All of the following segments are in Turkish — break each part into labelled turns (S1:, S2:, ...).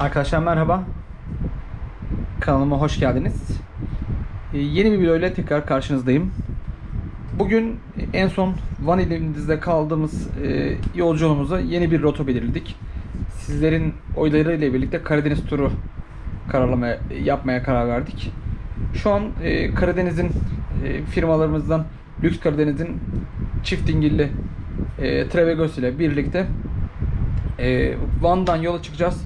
S1: Arkadaşlar merhaba. Kanalıma hoş geldiniz. Ee, yeni bir video ile tekrar karşınızdayım. Bugün en son Van ilimizde kaldığımız e, yolculuğumuza yeni bir rota belirledik. Sizlerin oyları ile birlikte Karadeniz turu kararlamaya yapmaya karar verdik. Şu an e, Karadeniz'in e, firmalarımızdan Lüks Karadeniz'in çift dingilli e, Travegos ile birlikte e, Van'dan yola çıkacağız.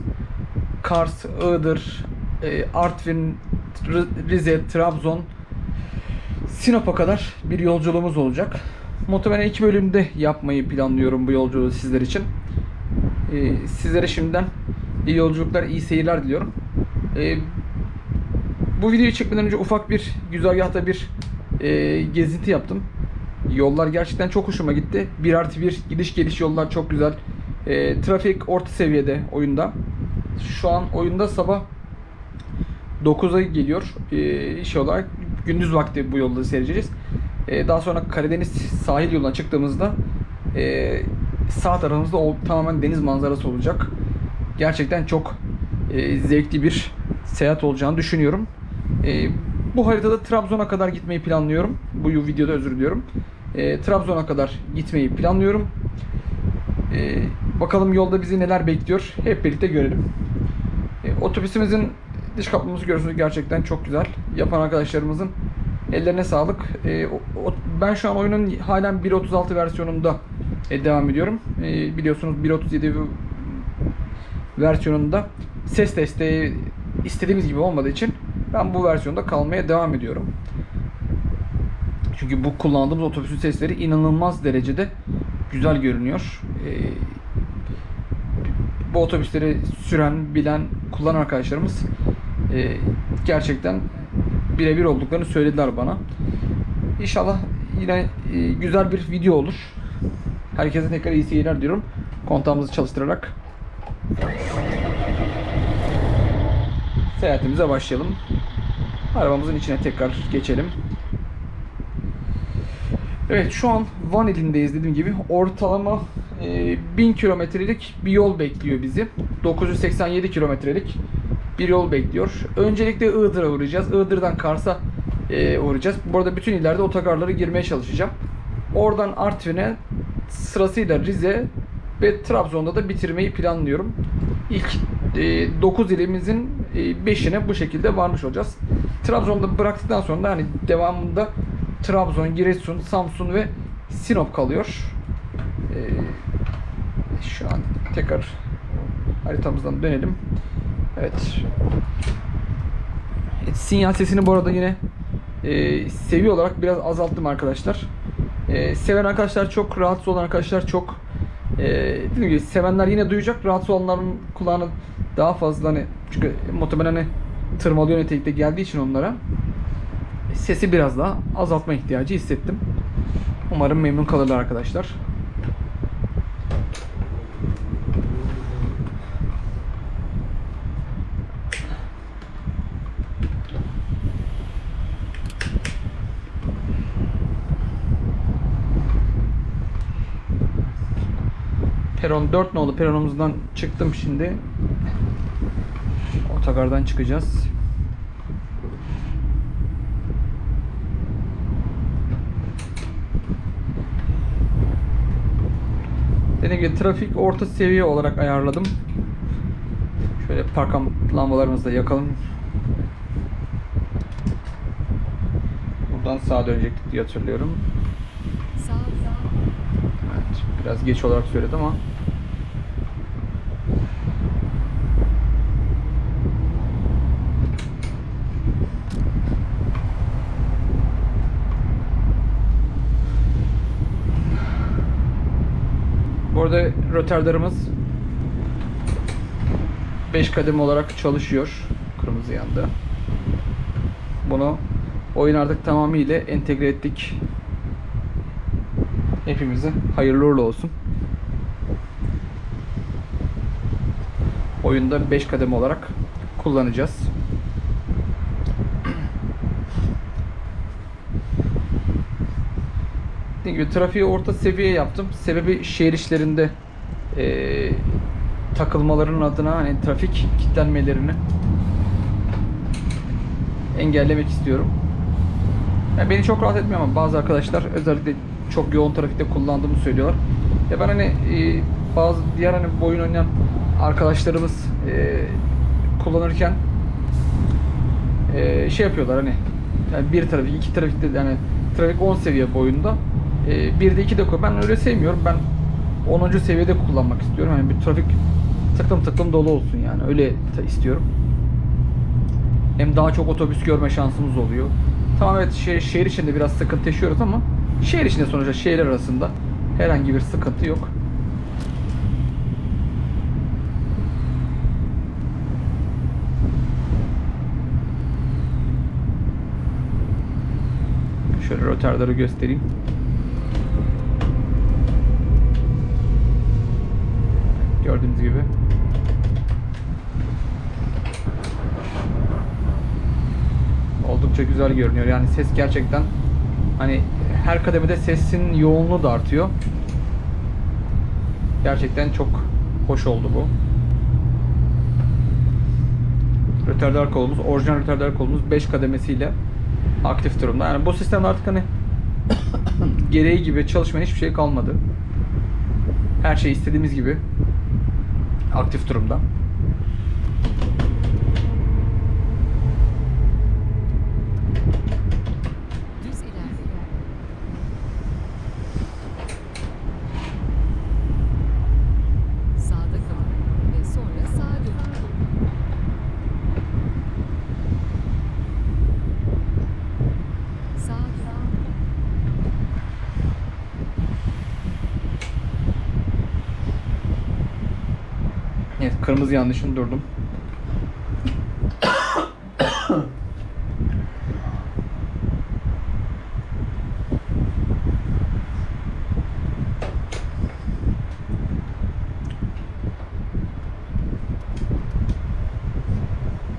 S1: Kars, Iğdır, e, Artvin, Rize, Trabzon, Sinop'a kadar bir yolculuğumuz olacak. Muhtemelen iki bölümde yapmayı planlıyorum bu yolculuğu sizler için. E, sizlere şimdiden iyi yolculuklar, iyi seyirler diliyorum. E, bu videoyu çekmeden önce ufak bir güzergahta bir gezinti yaptım. Yollar gerçekten çok hoşuma gitti. 1 artı 1 gidiş geliş yollar çok güzel. E, trafik orta seviyede oyunda. Şu an oyunda sabah 9'a geliyor e, iş olarak. Gündüz vakti bu yolda seyredeceğiz. E, daha sonra Karadeniz sahil yoluna çıktığımızda e, sağ tarafımızda o, tamamen deniz manzarası olacak. Gerçekten çok e, zevkli bir seyahat olacağını düşünüyorum. E, bu haritada Trabzon'a kadar gitmeyi planlıyorum. Bu videoda özür diliyorum. E, Trabzon'a kadar gitmeyi planlıyorum. E, bakalım yolda bizi neler bekliyor. Hep birlikte görelim. E, otobüsümüzün dış kaplaması görüyorsunuz gerçekten çok güzel. Yapan arkadaşlarımızın ellerine sağlık. E, ben şu an oyunun halen 1.36 versiyonunda e, devam ediyorum. Biliyorsunuz 1.37 versiyonunda ses desteği istediğimiz gibi olmadığı için ben bu versiyonda kalmaya devam ediyorum. Çünkü bu kullandığımız otobüsün sesleri inanılmaz derecede güzel görünüyor. Bu otobüsleri süren, bilen, kullanan arkadaşlarımız e, gerçekten birebir olduklarını söylediler bana. İnşallah yine e, güzel bir video olur. Herkese tekrar iyi seyirler diyorum. Kontağımızı çalıştırarak seyahatimize başlayalım. Arabamızın içine tekrar geçelim. Evet şu an Van ilindeyiz dediğim gibi. Ortalama 1000 kilometrelik bir yol bekliyor bizi. 987 kilometrelik bir yol bekliyor. Öncelikle Iğdır'a uğrayacağız. Iğdır'dan Kars'a e, uğrayacağız. Bu arada bütün illerde otogarlara girmeye çalışacağım. Oradan Artvin'e sırasıyla Rize ve Trabzon'da da bitirmeyi planlıyorum. İlk 9 ilimizin 5'ine bu şekilde varmış olacağız. Trabzon'da bıraktıktan sonra da hani devamında Trabzon, Giresun, Samsun ve Sinop kalıyor. Ee, şu an tekrar haritamızdan dönelim. Evet. evet sinyal sesini bu arada yine e, seviye olarak biraz azalttım arkadaşlar. E, seven arkadaşlar çok, rahatsız olan arkadaşlar çok. E, dediğim gibi sevenler yine duyacak, rahatsız olanların kulağını daha fazla hani çünkü muhtemelen hani tırmalıyor nitelikte geldiği için onlara sesi biraz daha azaltma ihtiyacı hissettim. Umarım memnun kalırlar arkadaşlar. Peron 4 nolu peronumuzdan çıktım şimdi. Otogardan çıkacağız. Dediğim gibi trafik orta seviye olarak ayarladım. Şöyle park lambalarımızı da yakalım. Buradan sağa dönecektik diye hatırlıyorum.
S2: Sağ sağ.
S1: Evet, biraz geç olarak söyledim ama. Bu arada rötarlarımız 5 kademe olarak çalışıyor. Kırmızı yandı. Bunu oyun artık tamamıyla entegre ettik. Hepimize hayırlı uğurlu olsun. Oyunda 5 kademe olarak kullanacağız. Dediğim gibi trafiği orta seviye yaptım. Sebebi şehir işlerinde eee, takılmalarının adına hani trafik kilitlenmelerini engellemek istiyorum. Yani beni çok rahat etmiyor ama bazı arkadaşlar özellikle çok yoğun trafikte kullandığımı söylüyorlar. Ya ben hani e, bazı diğer hani bu oyun oynayan arkadaşlarımız e, kullanırken e, şey yapıyorlar hani yani bir trafik, iki trafikte yani trafik 10 seviye boyunda. E, bir de iki de koy. Ben öyle sevmiyorum. Ben 10. seviyede kullanmak istiyorum. Yani bir trafik tıklım tıklım dolu olsun yani. Öyle istiyorum. Hem daha çok otobüs görme şansımız oluyor. Tamam evet şehir, şehir içinde biraz sıkıntı yaşıyoruz ama şehir içinde sonuçta şehirler arasında herhangi bir sıkıntı yok. Şöyle rotarları göstereyim. Gördüğünüz gibi. Oldukça güzel görünüyor. Yani ses gerçekten hani her kademede sesin yoğunluğu da artıyor. Gerçekten çok hoş oldu bu. Rötardar kolumuz, orijinal rötardar kolumuz 5 kademesiyle aktif durumda. Yani bu sistemde artık hani gereği gibi çalışmayan hiçbir şey kalmadı. Her şey istediğimiz gibi aktif durumda.
S2: Düz ilerle. Sağda kalın ve sonra sağa dönün. Sağa dönün.
S1: Evet, kırmızı yanlışın durdum.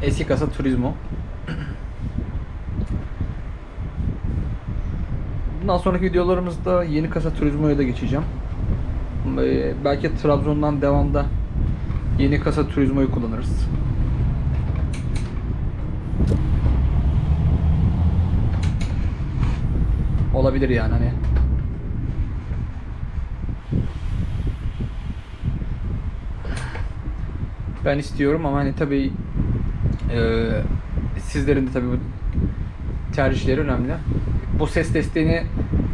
S1: Eski kasa Turismo. Bundan sonraki videolarımızda yeni kasa Turismo'ya da geçeceğim. Ee, Belki Trabzon'dan devamda yeni kasa Turismo'yu kullanırız. Olabilir yani hani. Ben istiyorum ama hani tabii eee, sizlerin de tabii bu tercihleri önemli. Bu ses desteğini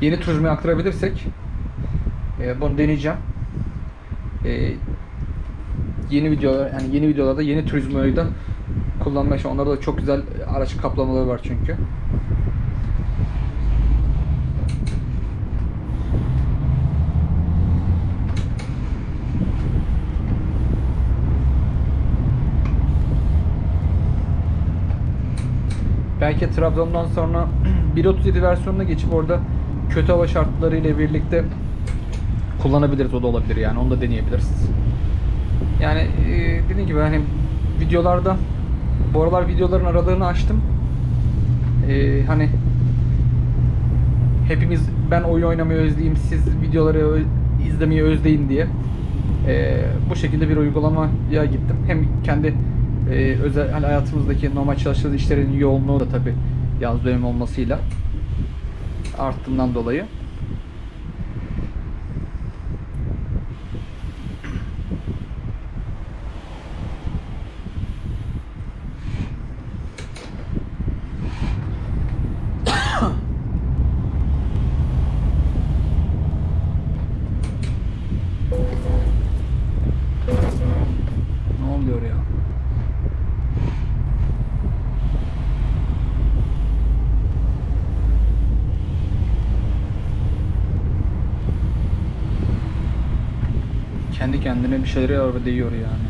S1: yeni turizmoya aktarabilirsek eee, bunu deneyeceğim. Eee, yeni videolar yani yeni videolarda yeni turizmoyu da kullanmaya çalışacağım. Onlarda da çok güzel araç kaplamaları var çünkü. Belki Trabzon'dan sonra 1.37 versiyonuna geçip orada kötü hava şartları ile birlikte kullanabiliriz. O da olabilir yani. Onu da deneyebiliriz. Yani e, dediğim gibi hani videolarda bu aralar videoların aralığını açtım. E, hani hepimiz ben oyun oynamayı özleyeyim, siz videoları izlemeyi özleyin diye e, bu şekilde bir uygulamaya gittim. Hem kendi e, özel hani hayatımızdaki normal çalıştığımız işlerin yoğunluğu da tabi yaz dönemi olmasıyla arttığından dolayı. Ne oluyor ya? Kendi kendine bir şeyleri araba değiyor yani.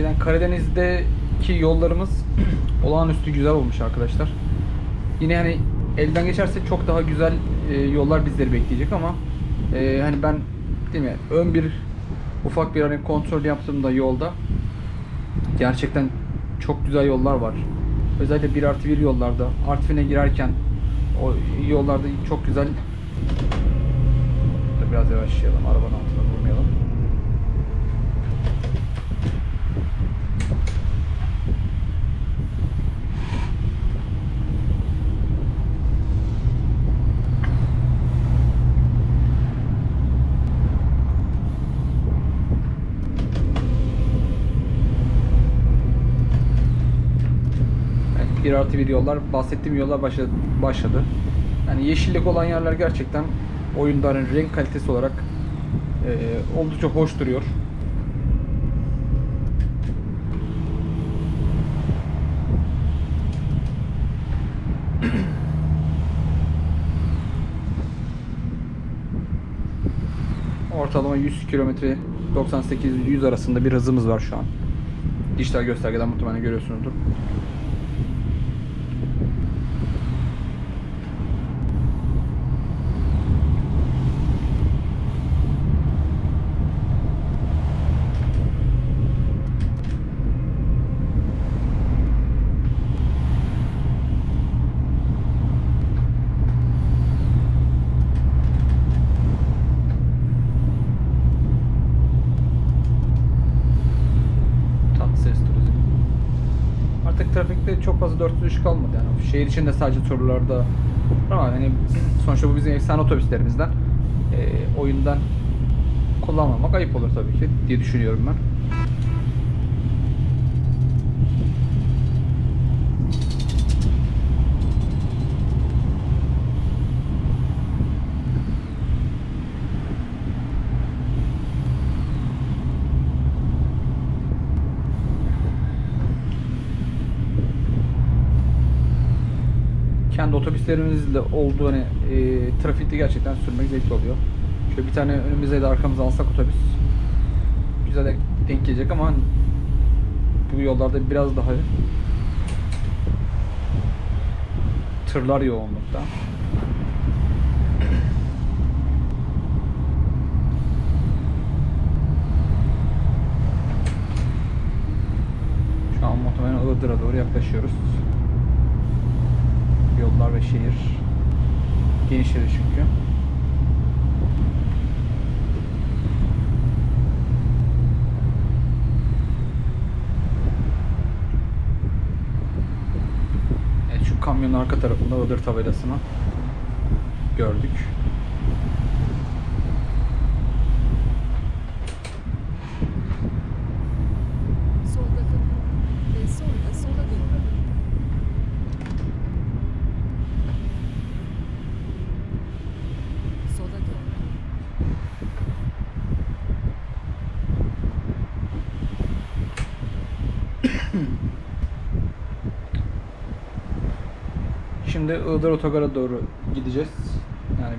S1: Gerçekten Karadeniz'deki yollarımız olağanüstü güzel olmuş arkadaşlar. Yine hani elden geçerse çok daha güzel e, yollar bizleri bekleyecek ama e, hani ben değil mi ön bir ufak bir hani kontrol yaptığımda yolda gerçekten çok güzel yollar var. Özellikle 1 artı 1 yollarda Artvin'e girerken o yollarda çok güzel biraz yavaşlayalım arabanın altına durmayalım. Evet, 1 artı 1 yollar, bahsettiğim yollar başladı. Yani yeşillik olan yerler gerçekten oyunda hani renk kalitesi olarak e, oldukça hoş duruyor. Ortalama 100 kilometre 98-100 arasında bir hızımız var şu an. Dijital göstergeden muhtemelen görüyorsunuzdur. Tatlı ses turizm. Artık trafikte çok fazla 403 kalmadı yani. Şehir içinde sadece turlarda ama hani sonuçta bu bizim efsane otobüslerimizden e, oyundan kullanmamak ayıp olur tabii ki diye düşünüyorum ben. Kendi otobüslerimizle olduğu hani e, trafikte gerçekten sürmek zevkli oluyor. Şöyle bir tane önümüze de arkamıza alsak otobüs güzel de denk gelecek ama hani bu yollarda biraz daha tırlar yoğunlukta. Şu an muhtemelen Iğdır'a doğru yaklaşıyoruz. Yollar ve şehir genişledi çünkü. Evet şu kamyonun arka tarafında Iğdır tabelasını gördük.
S2: Solda kalın. Ve sonra sola dönün. Sola dön.
S1: Şimdi Iğdır Otogar'a doğru gideceğiz. Yani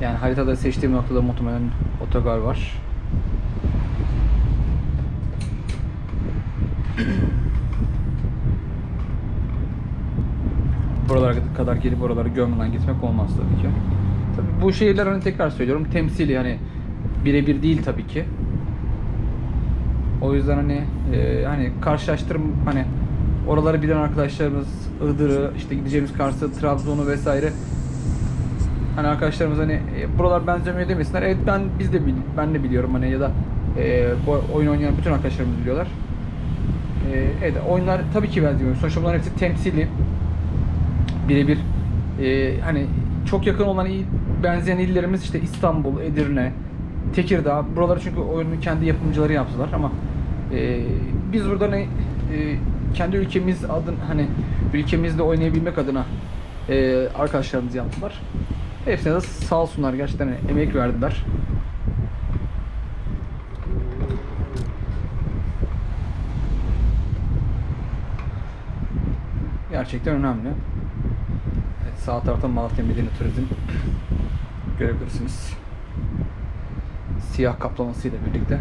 S1: yani haritada seçtiğim noktada muhtemelen otogar var. Buralara kadar gelip oraları görmeden gitmek olmaz tabii ki. Tabii bu şehirler hani tekrar söylüyorum temsili hani birebir değil tabii ki. O yüzden hani e, hani karşılaştırım hani oraları bilen arkadaşlarımız Iğdır'ı işte gideceğimiz Kars'ı, Trabzon'u vesaire hani arkadaşlarımız hani e, buralar benzemiyor demesinler. Evet ben biz de bil, ben de biliyorum hani ya da e, bu oyun oynayan bütün arkadaşlarımız biliyorlar. E, evet oyunlar tabii ki benzemiyor. Sonuçta bunların hepsi temsili. Birebir e, hani çok yakın olan il, benzeyen illerimiz işte İstanbul, Edirne, Tekirdağ. Buraları çünkü oyunun kendi yapımcıları yaptılar ama e, biz burada ne e, kendi ülkemiz adın hani ülkemizde oynayabilmek adına e, arkadaşlarımız yaptılar. Hepsine de sağ olsunlar gerçekten emek verdiler. Gerçekten önemli. Evet, sağ tarafta Malatya Medeni Turizm görebilirsiniz. Siyah kaplamasıyla birlikte.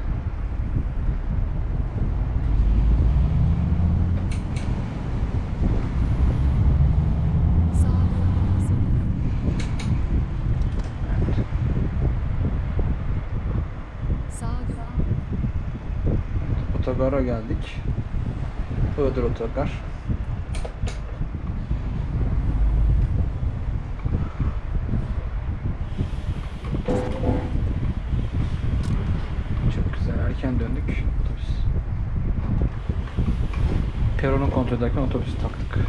S2: Sağa dön.
S1: Otogara geldik. Iğdır Otogar. Çok güzel. Erken döndük. Otobüs. Peronu kontrol ederken otobüsü taktık.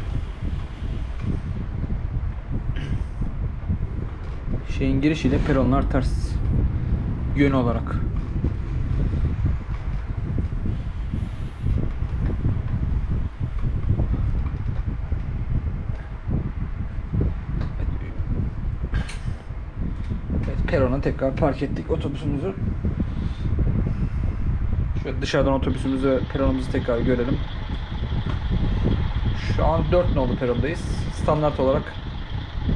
S1: Şeyin girişiyle peronlar ters. Yön olarak. Perona tekrar park ettik otobüsümüzü. Şöyle dışarıdan otobüsümüzü peronumuzu tekrar görelim. Şu an 4 nolu perondayız. Standart olarak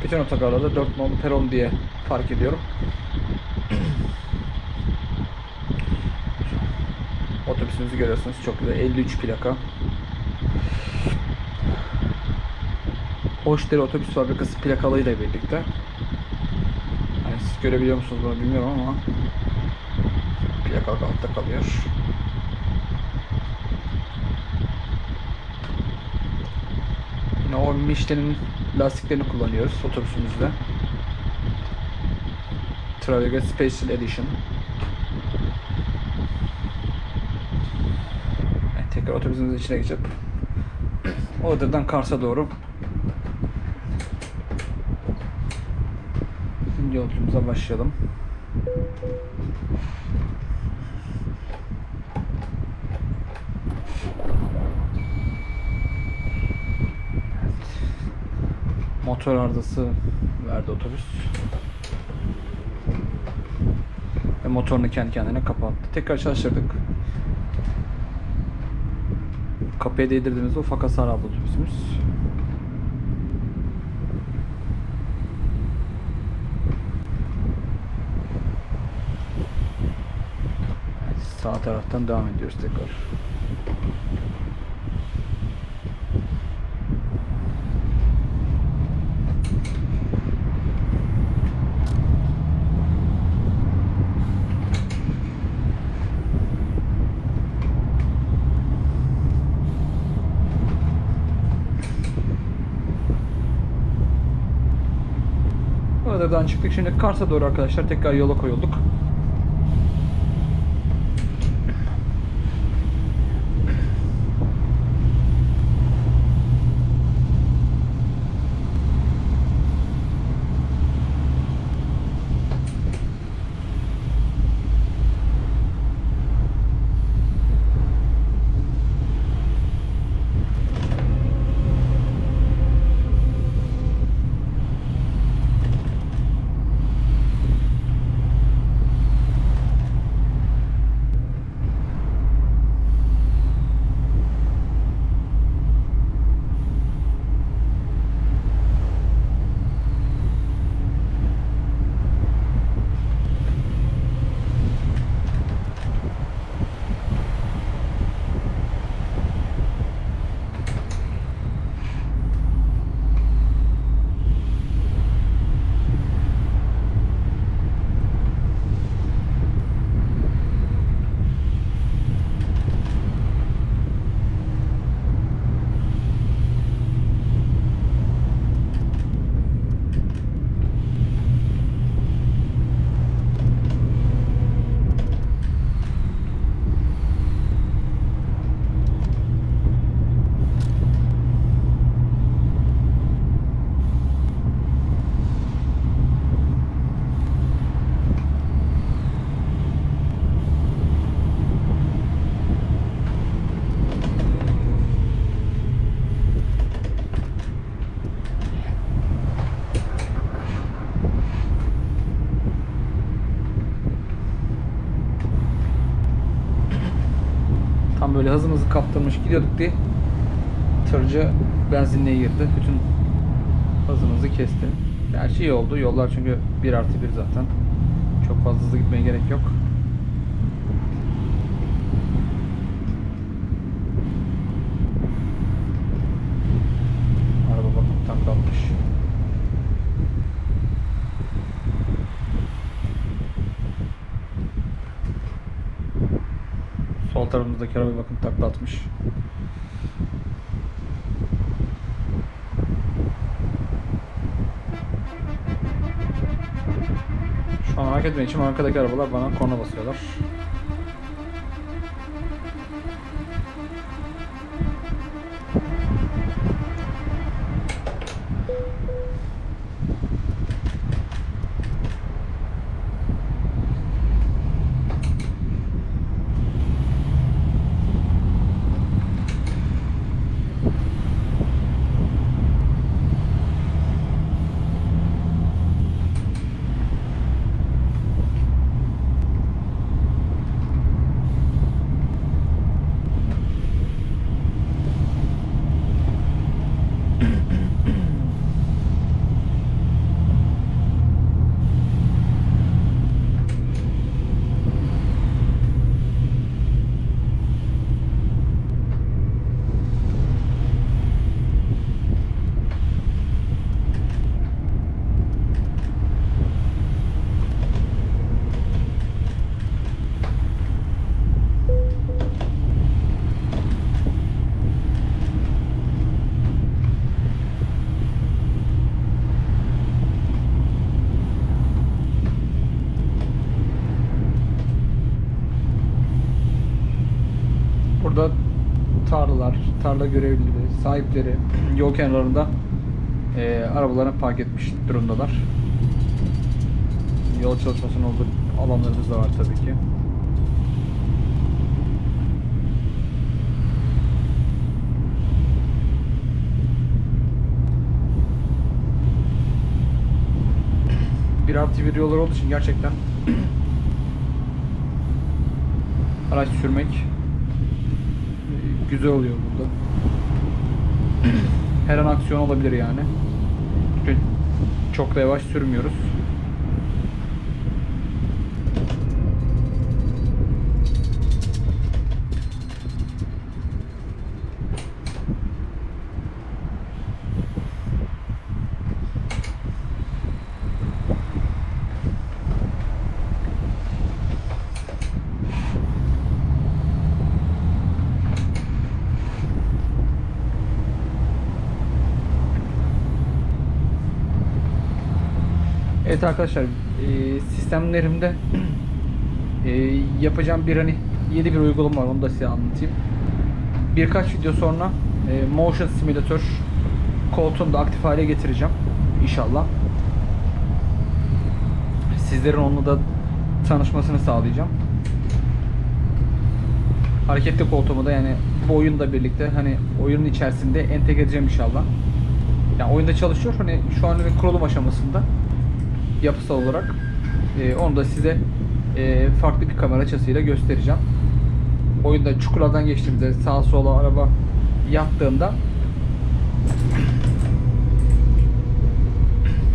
S1: bütün otogarlarda 4 nolu peron diye fark ediyorum. Otobüsümüzü görüyorsunuz. Çok güzel. 53 plaka. Hoşdere Otobüs Fabrikası plakalıyla birlikte. Görebiliyor musunuz bunu bilmiyorum ama plaka altta kalıyor. Yine o Michelin'in lastiklerini kullanıyoruz otobüsümüzde. Traviga Special Edition. Evet, tekrar otobüsümüzün içine geçip Iğdır'dan Kars'a doğru yolculuğumuza başlayalım. Motor arızası verdi otobüs. Ve motorunu kendi kendine kapattı. Tekrar çalıştırdık. Kapıya değdirdiğimizde ufak hasar aldı otobüsümüz. Evet, Sağ taraftan devam ediyoruz tekrar. Iğdır'dan çıktık. Şimdi Kars'a doğru arkadaşlar tekrar yola koyulduk. Böyle hızımızı kaptırmış gidiyorduk diye tırcı benzinliğe girdi. Bütün hızımızı kesti. Gerçi iyi oldu. Yollar çünkü 1 artı 1 zaten. Çok fazla hızlı gitmeye gerek yok. Araba bakın taklanmış. Sol tarafımızdaki araba bakın takla atmış. Şu an hareket etmek için arkadaki arabalar bana korna basıyorlar. Tarla görevlileri, sahipleri yol kenarlarında eee arabalarını park etmiş durumdalar. Yol çalışmasının olduğu alanlarımız da var tabii ki. Bir artı bir yollar olduğu için gerçekten araç sürmek güzel oluyor burada. Her an aksiyon olabilir yani. Çünkü çok da yavaş sürmüyoruz. Evet arkadaşlar, e, sistemlerimde e, yapacağım bir hani yeni bir uygulama var onu da size anlatayım. Birkaç video sonra e, Motion Simulator koltuğunu da aktif hale getireceğim inşallah. Sizlerin onunla da tanışmasını sağlayacağım. Hareketli koltuğumu da yani bu oyunla birlikte hani oyunun içerisinde entegre edeceğim inşallah. Yani oyunda çalışıyor hani şu an bir kurulum aşamasında yapısal olarak. Ee, onu da size e, farklı bir kamera açısıyla göstereceğim. Oyunda çukurlardan geçtiğimde sağa sola araba yattığında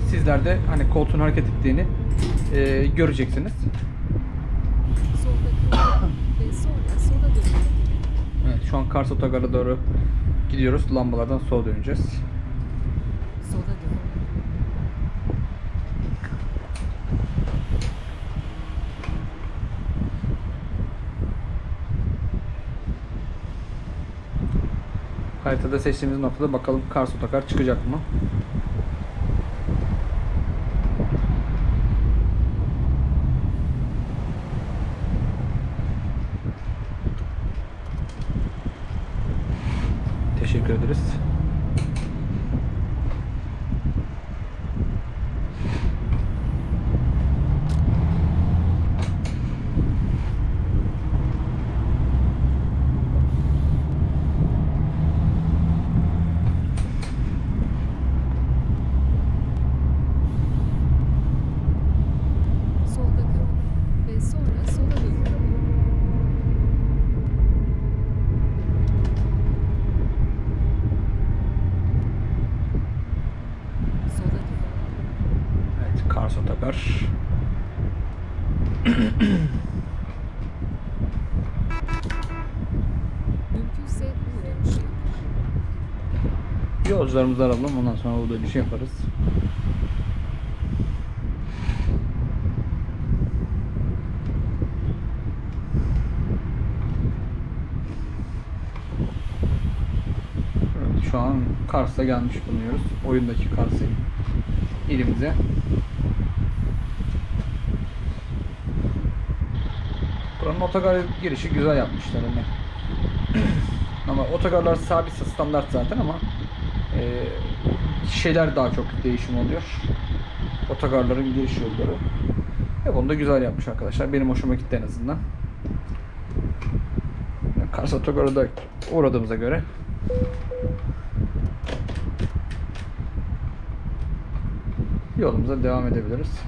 S1: sizler de hani koltuğun hareket ettiğini e, göreceksiniz. Evet, şu an Kars Otogar'a doğru gidiyoruz. Lambalardan sola döneceğiz.
S2: Sola dönün.
S1: Haritada seçtiğimiz noktada bakalım Kars Otogar çıkacak mı? Futbolcularımızı alalım. Ondan sonra o dönüşü şey yaparız. Şu an Kars'a gelmiş bulunuyoruz. Oyundaki Kars'ı ilimize. Buranın otogar girişi güzel yapmışlar hani. ama otogarlar sabit standart zaten ama şeyler daha çok değişim oluyor. Otogarların giriş yolları. Ve bunu da güzel yapmış arkadaşlar. Benim hoşuma gitti en azından. Kars Otogarı da uğradığımıza göre yolumuza devam edebiliriz.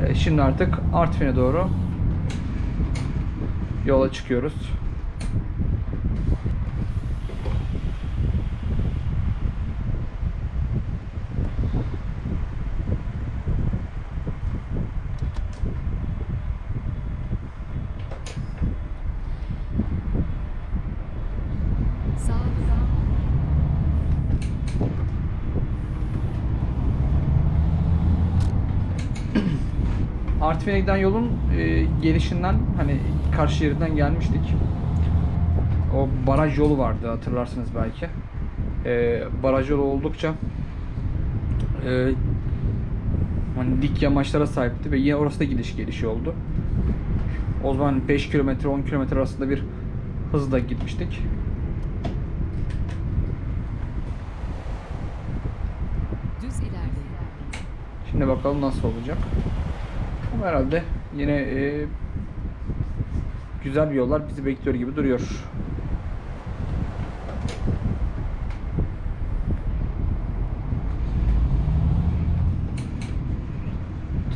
S1: Evet, şimdi artık Artvin'e doğru yola çıkıyoruz. Artvin'e giden yolun e, gelişinden hani karşı yerinden gelmiştik. O baraj yolu vardı hatırlarsınız belki. E, baraj yolu oldukça e, hani dik yamaçlara sahipti ve yine orası da gidiş gelişi oldu. O zaman 5 kilometre 10 kilometre arasında bir hızla gitmiştik.
S2: Düz ilerleyin.
S1: Şimdi bakalım nasıl olacak. Herhalde yine e, güzel bir yollar bizi bekliyor gibi duruyor.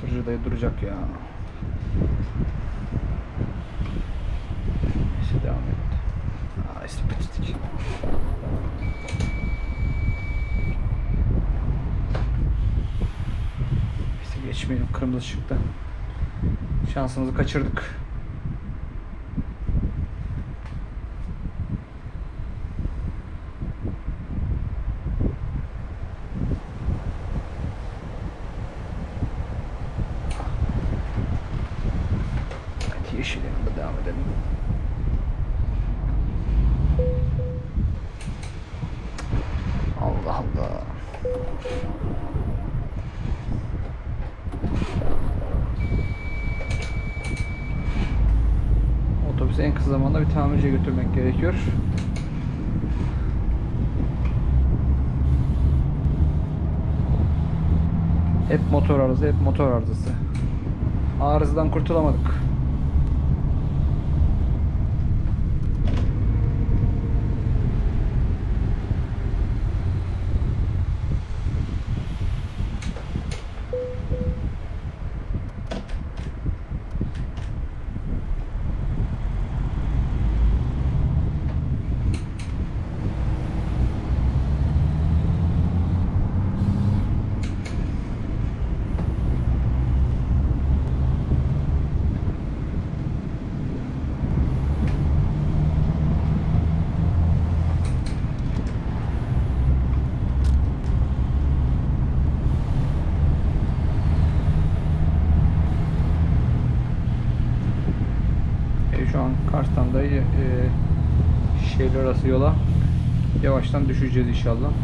S1: Tırcı dayı duracak ya. Neyse devam et. Aa işte bitirdik. Geçmeyelim kırmızı ışıkta. Şansımızı kaçırdık. Evet, yeşil yanında devam edelim. Allah Allah. Otobüsü en kısa zamanda bir tamirciye götürmek gerekiyor. Hep motor arızası, hep motor arızası. Arızadan kurtulamadık. E, şu an Kars'tan da e, şehirler arası yola yavaştan düşeceğiz inşallah.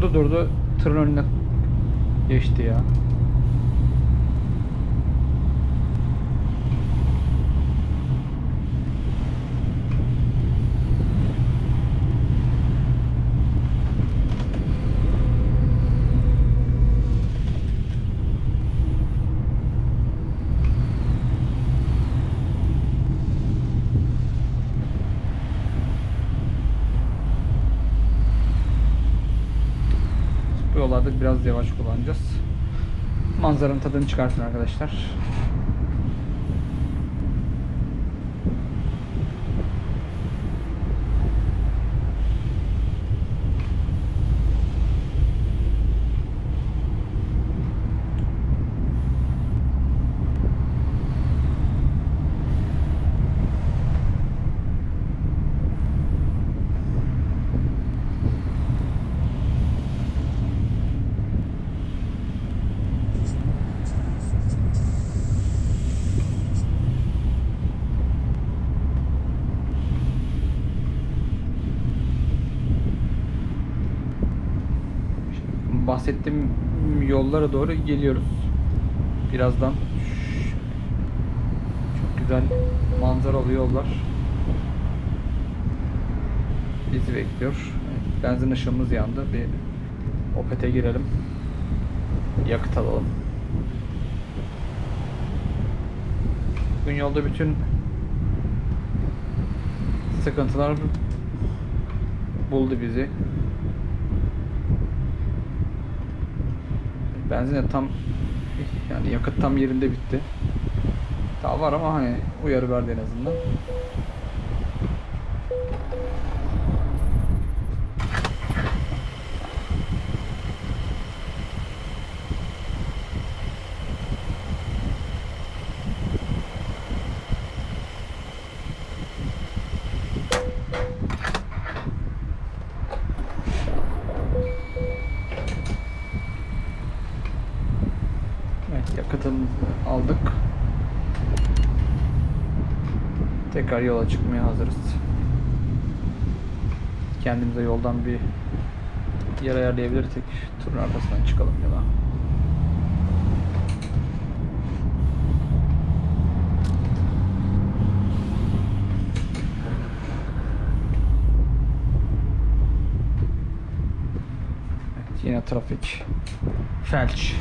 S1: Durdu durdu tırın önüne geçti ya. Yollarda biraz yavaş kullanacağız. Manzaranın tadını çıkartın arkadaşlar. bahsettiğim doğru geliyoruz. Birazdan çok güzel manzaralı yollar bizi bekliyor. Benzin ışığımız yandı. Bir Opet'e girelim. Yakıt alalım. Bugün yolda bütün sıkıntılar buldu bizi. Benzin tam yani yakıt tam yerinde bitti. Daha var ama hani uyarı verdi en azından. Tekrar yola çıkmaya hazırız. Kendimize yoldan bir yer ayarlayabilirsek turun arkasından çıkalım ya da. Evet, yine trafik. Felç.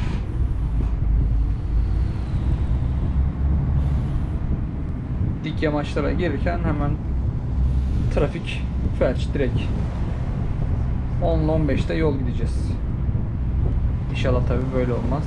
S1: Yamaçlara gelirken hemen trafik felç direkt 10 ile 15'te yol gideceğiz. İnşallah tabi böyle olmaz.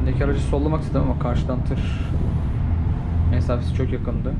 S1: Öndeki aracı sollamak istedim ama karşıdan tır mesafesi çok yakındı.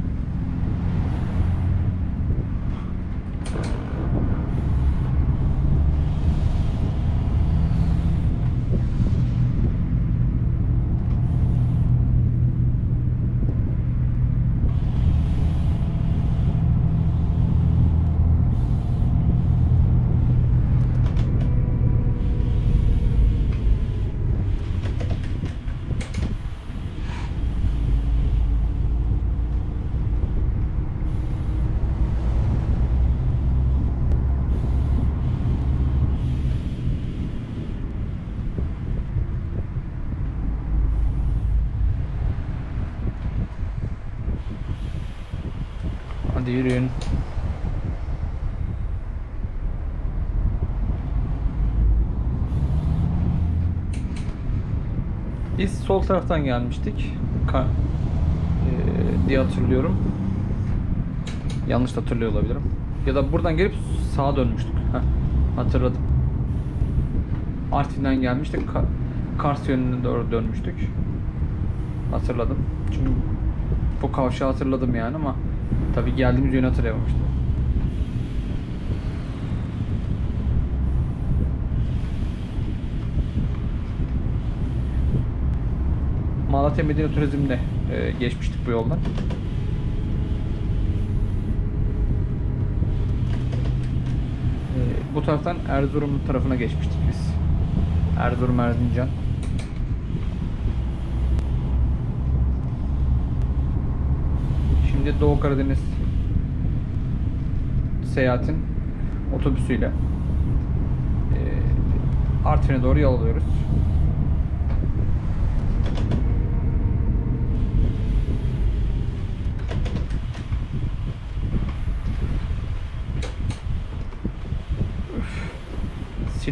S1: Sol taraftan gelmiştik. Ka- eee, diye hatırlıyorum. Yanlış hatırlıyor olabilirim. Ya da buradan gelip sağa dönmüştük. Heh, hatırladım. Artvin'den gelmiştik. Ka- Kars yönüne doğru dönmüştük. Hatırladım. Çünkü bu kavşağı hatırladım yani ama tabii geldiğimiz yönü hatırlayamamıştım. Malatya Medine Turizm'de e, geçmiştik bu yoldan. E, bu taraftan Erzurum tarafına geçmiştik biz. Erzurum Erzincan. Şimdi Doğu Karadeniz seyahatin otobüsüyle e, Artvin'e doğru yol alıyoruz.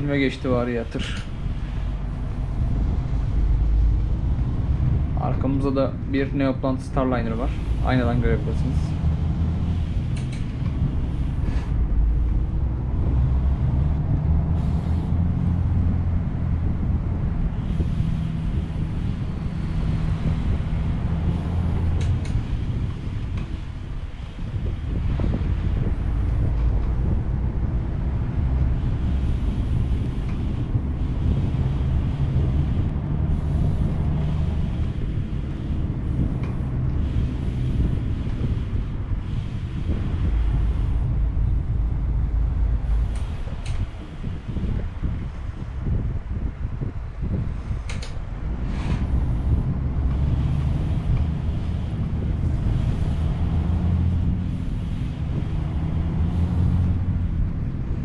S1: İçilme geçti var ya tır. Arkamızda da bir Neoplant Starliner var. Aynadan görebilirsiniz.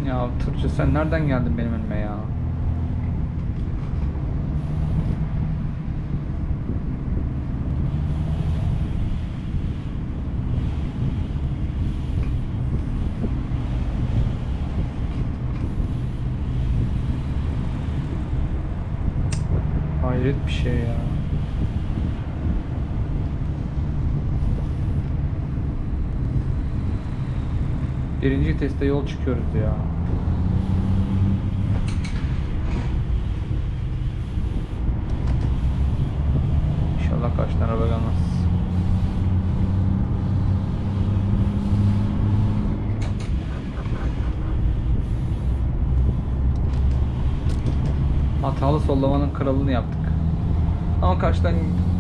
S1: Ya tırcı sen nereden geldin benim önüme ya? Hayret bir şey ya. Birinci teste yol çıkıyoruz ya. Tane araba gelmez. Hatalı sollamanın kralını yaptık. Ama karşıdan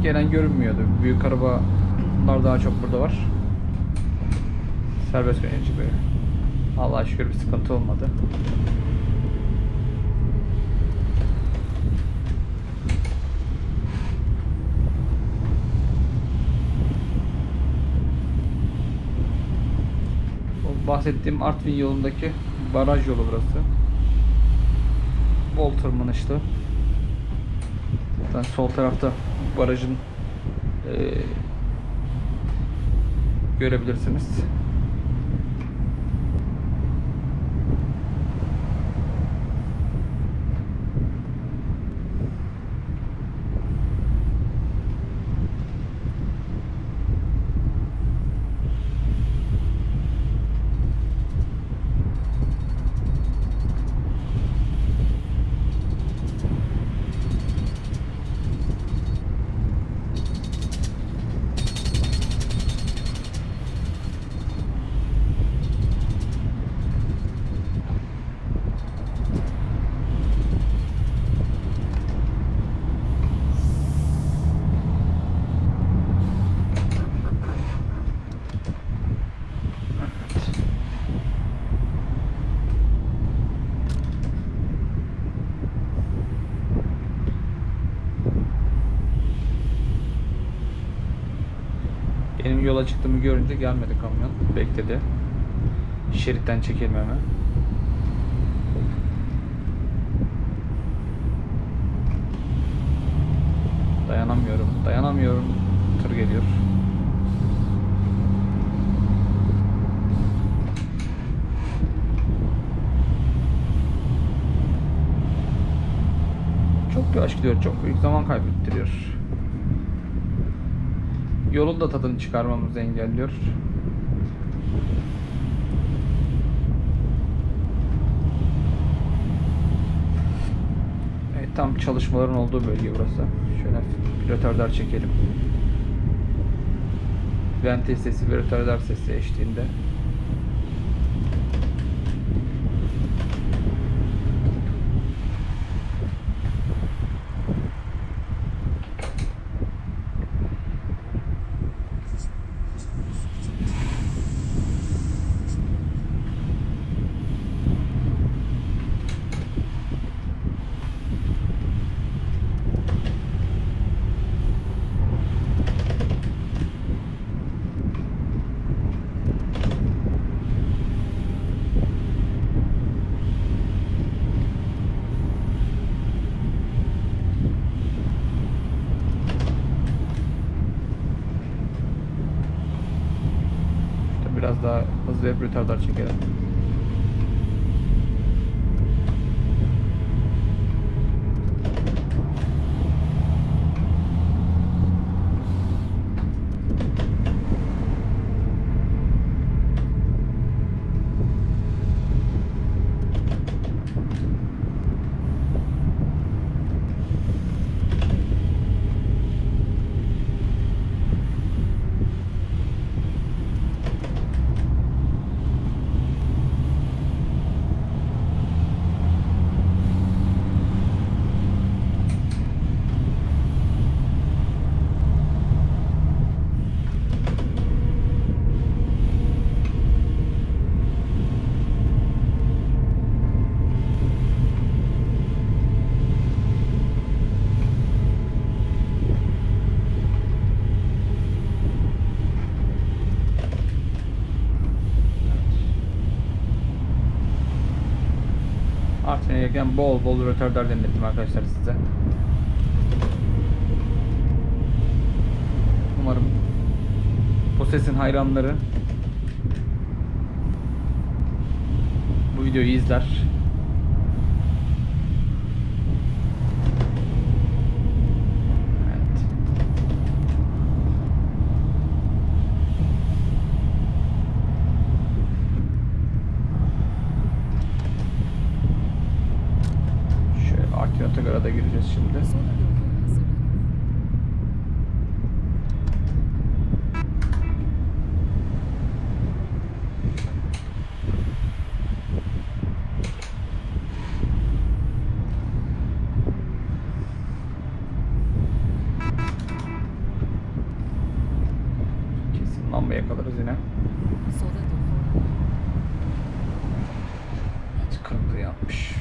S1: gelen görünmüyordu. Büyük arabalar daha çok burada var. Serbest yönetici böyle. Allah'a şükür bir sıkıntı olmadı. Bahsettiğim Artvin yolundaki baraj yolu burası. Bol tırmanışlı. Zaten sol tarafta barajın eee, görebilirsiniz. Benim yola çıktığımı görünce gelmedi kamyon. Bekledi. Şeritten çekilmeme. Dayanamıyorum. Dayanamıyorum. Tır geliyor. Çok yavaş gidiyor. Çok büyük zaman kaybettiriyor. Yolun da tadını çıkarmamızı engelliyor. Evet, tam çalışmaların olduğu bölge burası. Şöyle pilotörler çekelim. Vente sesi ve rötardar sesi eşliğinde. İşte biraz daha hızlı retardar çekelim. Gelirken bol bol rötardar dinlettim arkadaşlar size. Umarım bu sesin hayranları bu videoyu izler. Evet. Şöyle Artvin Otogar'a da gireceğiz şimdi.
S2: Sola doğru hazırlanın.
S1: Kesin lamba yakalarız yine.
S2: Sola doğru.
S1: Evet, kırmızı yanmış.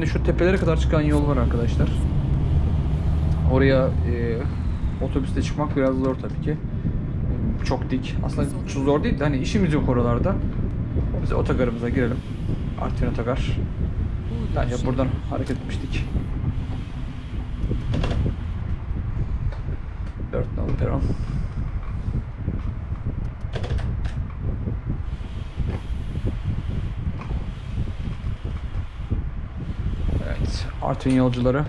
S1: Artvin'de şu tepelere kadar çıkan yol var arkadaşlar. Oraya e, otobüste çıkmak biraz zor tabii ki. Çok dik. Aslında çok zor değil de hani işimiz yok oralarda. Biz otogarımıza girelim. Artvin Otogar. Bence buradan hareket etmiştik. 4 nolu peron. Artvin yolcuları.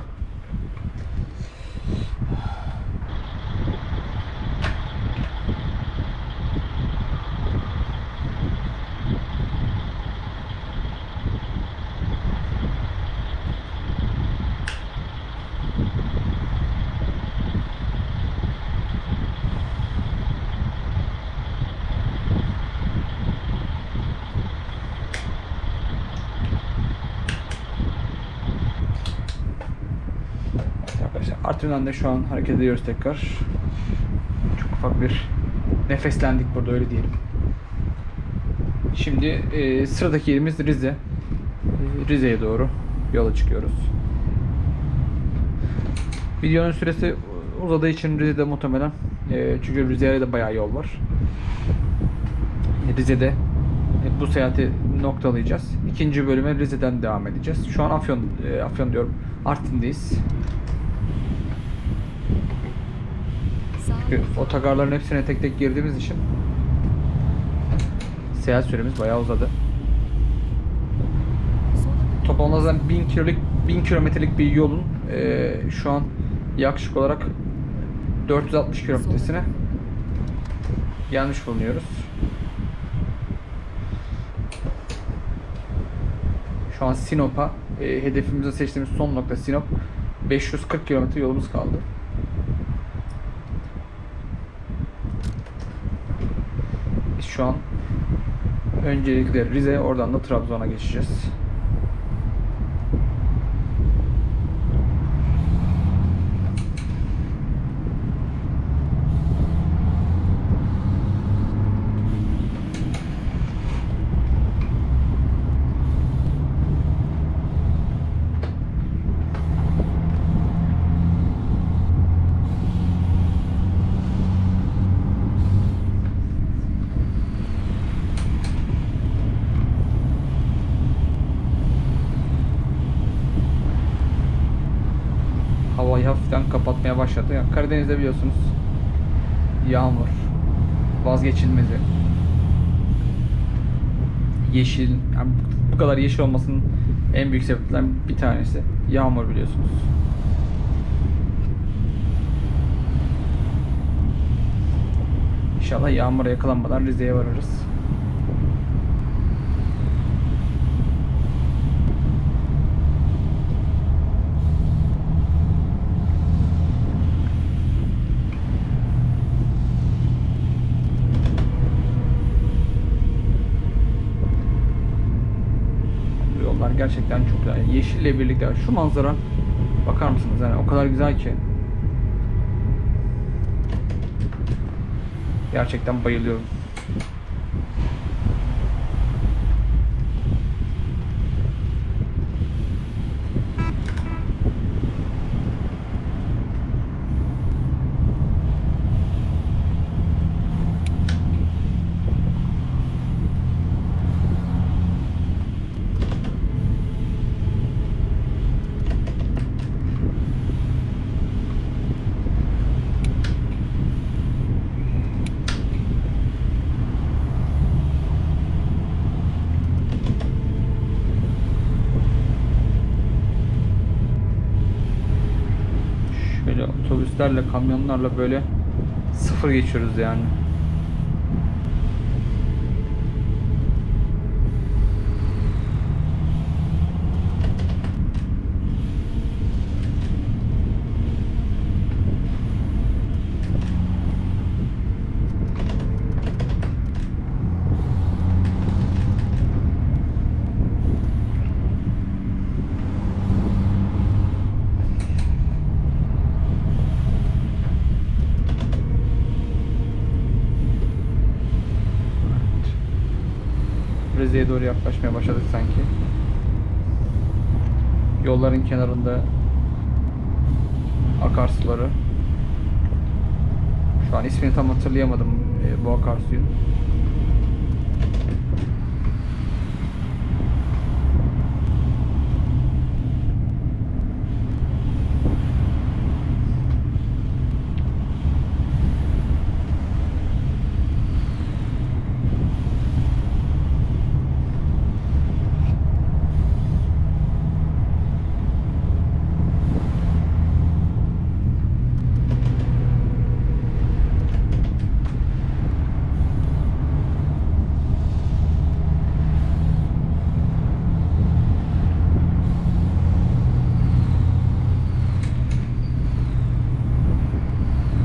S1: Evet arkadaşlar Artvin'den de şu an hareket ediyoruz tekrar. Çok ufak bir nefeslendik burada öyle diyelim. Şimdi e, sıradaki yerimiz Rize. E, Rize'ye doğru yola çıkıyoruz. Videonun süresi uzadığı için Rize'de muhtemelen e, çünkü Rize'ye de bayağı yol var. E, Rize'de e, bu seyahati noktalayacağız. İkinci bölüme Rize'den devam edeceğiz. Şu an Afyon, e, Afyon diyorum, Artvin'deyiz.
S2: Sağ
S1: Çünkü otogarların hepsine tek tek girdiğimiz için seyahat süremiz bayağı uzadı. Toplamda zaten 1000 kilolik 1000 kilometrelik bir yolun e, şu an yaklaşık olarak 460 kilometresine gelmiş bulunuyoruz. Şu an Sinop'a e, hedefimize seçtiğimiz son nokta Sinop. 540 kilometre yolumuz kaldı. Biz şu an öncelikle Rize oradan da Trabzon'a geçeceğiz. Hafiften kapatmaya başladı. Yani Karadeniz'de biliyorsunuz yağmur vazgeçilmezi. Yeşil, yani bu kadar yeşil olmasının en büyük sebeplerinden bir tanesi yağmur biliyorsunuz. İnşallah yağmura yakalanmadan Rize'ye varırız. Gerçekten çok güzel. Yeşille birlikte şu manzara bakar mısınız yani o kadar güzel ki. Gerçekten bayılıyorum. Şöyle otobüslerle, kamyonlarla böyle sıfır geçiyoruz yani. Rize'ye doğru yaklaşmaya başladık sanki. Yolların kenarında akarsuları. Şu an ismini tam hatırlayamadım e, bu akarsuyun.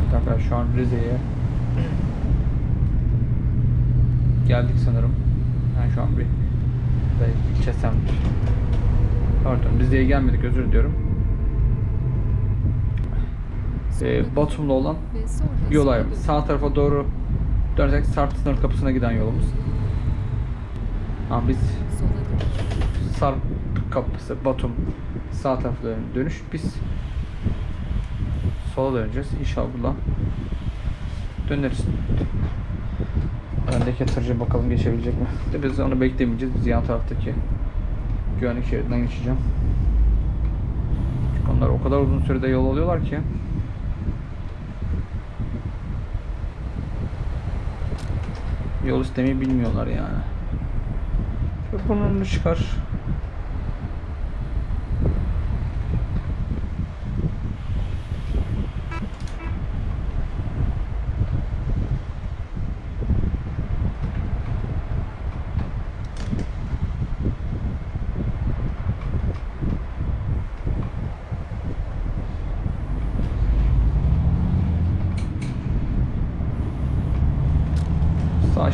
S1: Evet arkadaşlar şu an Rize'ye geldik sanırım. Yani şu an bir ve ilçe semt. Pardon Rize'ye gelmedik özür diliyorum. Ee, Batum'da olan yol ayrımı. Sağ tarafa doğru dönersek Sarp sınır kapısına giden yolumuz. Ama biz. Sarp kapısı Batum sağ tarafta dön- dönüş. Biz sola döneceğiz. İnşallah döneriz. Öndeki tırcı bakalım geçebilecek mi? De biz onu beklemeyeceğiz. Biz yan taraftaki güvenlik şeridinden geçeceğim. Onlar o kadar uzun sürede yol alıyorlar ki. Yol istemeyi bilmiyorlar yani. Şöyle burnunu çıkar.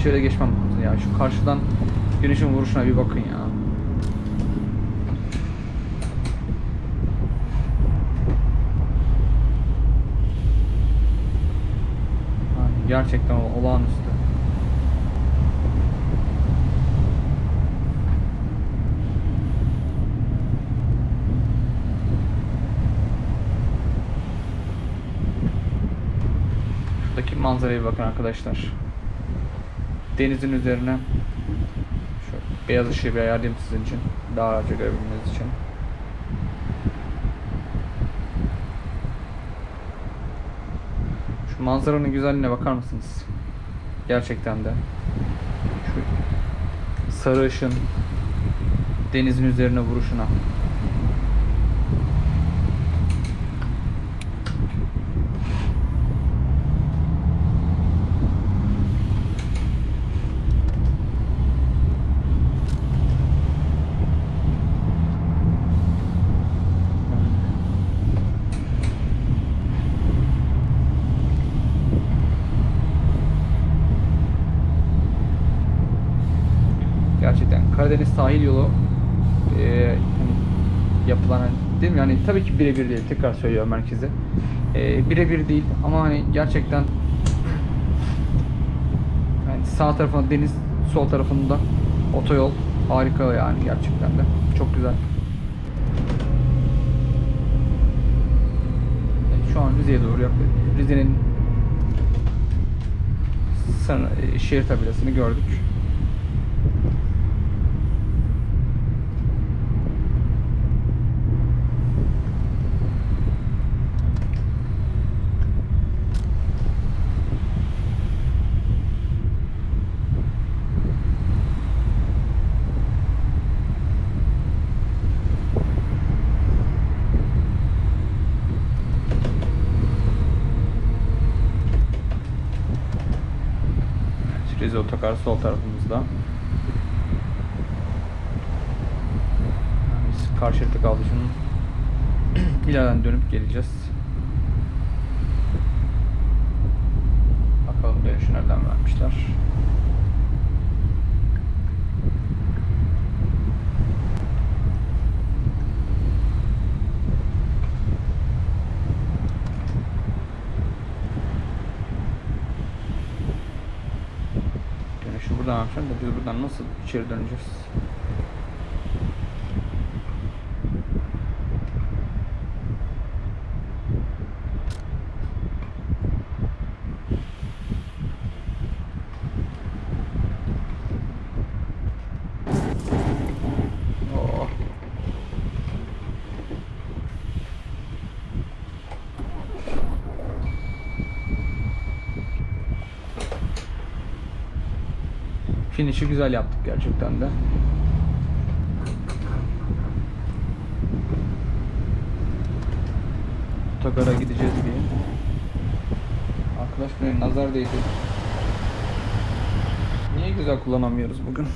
S1: Sağ şeride geçmem lazım ya. Şu karşıdan güneşin vuruşuna bir bakın ya. Yani gerçekten olağanüstü. Şuradaki manzaraya bakın arkadaşlar. Denizin üzerine şu beyaz ışığı bir ayarlayayım sizin için. Daha rahatça görebilmeniz için. Şu manzaranın güzelliğine bakar mısınız? Gerçekten de. Şu sarı ışın denizin üzerine vuruşuna. Gerçekten Karadeniz sahil yolu e, hani yapılan değil mi? Yani tabii ki birebir değil. Tekrar söylüyorum merkeze. E, birebir değil ama hani gerçekten yani sağ tarafında deniz, sol tarafında otoyol harika yani gerçekten de. Çok güzel. Şu an Rize'ye doğru yaklaşık. Rize'nin şehir tabelasını gördük. Otogar sol tarafımızda. Yani karşı şeritte kaldı şunun. İleriden dönüp geleceğiz. Bakalım dönüşü nereden vermişler. Dönüşü biz buradan nasıl içeri döneceğiz? Finish'i güzel yaptık gerçekten de. Otogara gideceğiz diye. Arkadaş benim nazar değdi. Niye güzel kullanamıyoruz bugün?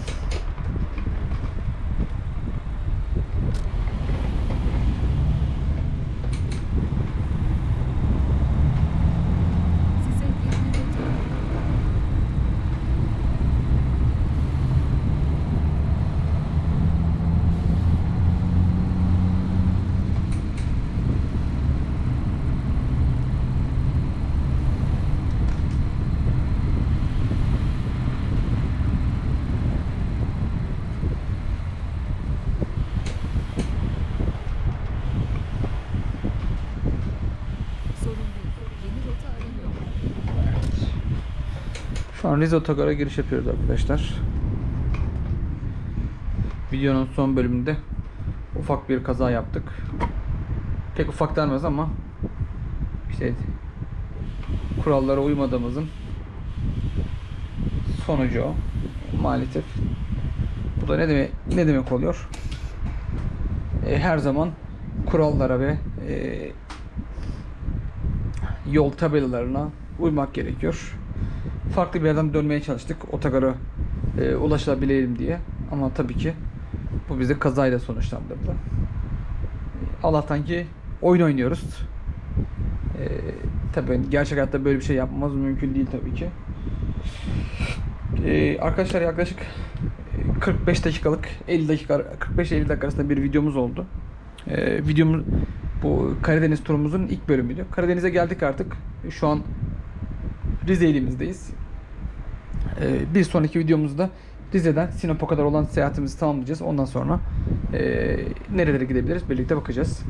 S2: Size 20 metre sorun değil. Yeni rota aranıyor.
S1: Evet. Şu an Rize Otogar'a giriş yapıyoruz arkadaşlar. Videonun son bölümünde ufak bir kaza yaptık. Pek ufak denmez ama işte kurallara uymadığımızın sonucu o. Maalesef. Bu da ne demek ne demek oluyor? E, her zaman kurallara ve e, yol tabelalarına uymak gerekiyor. Farklı bir yerden dönmeye çalıştık otogara e, ulaşabilelim diye. Ama tabii ki bu bizi kazayla sonuçlandırdı. Allah'tan ki oyun oynuyoruz. E, tabii gerçek hayatta böyle bir şey yapmamız mümkün değil tabii ki. E, arkadaşlar yaklaşık e, 45 dakikalık 50 dakika 45 50 dakika arasında bir videomuz oldu. E, videomuz bu Karadeniz turumuzun ilk bölümüydü. Karadeniz'e geldik artık. Şu an Rize ilimizdeyiz. Ee, bir sonraki videomuzda Rize'den Sinop'a kadar olan seyahatimizi tamamlayacağız. Ondan sonra ee, nerelere gidebiliriz birlikte bakacağız.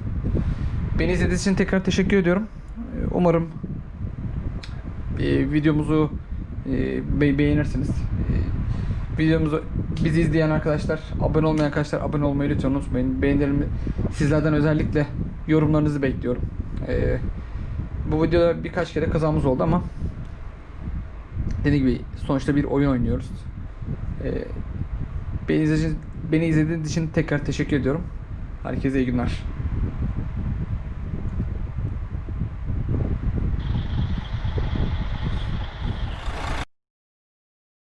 S1: Beni izlediğiniz için tekrar teşekkür ediyorum. Ee, Umarım ee, videomuzu be- beğenirsiniz. Ee, videomuzu bizi izleyen arkadaşlar, abone olmayan arkadaşlar abone olmayı lütfen unutmayın. Beğenilerimi sizlerden özellikle yorumlarınızı bekliyorum. Ee, bu videoda birkaç kere kazamız oldu ama dediğim gibi sonuçta bir oyun oynuyoruz. Ee, beni, izlediğiniz, beni izlediğiniz için tekrar teşekkür ediyorum. Herkese iyi günler.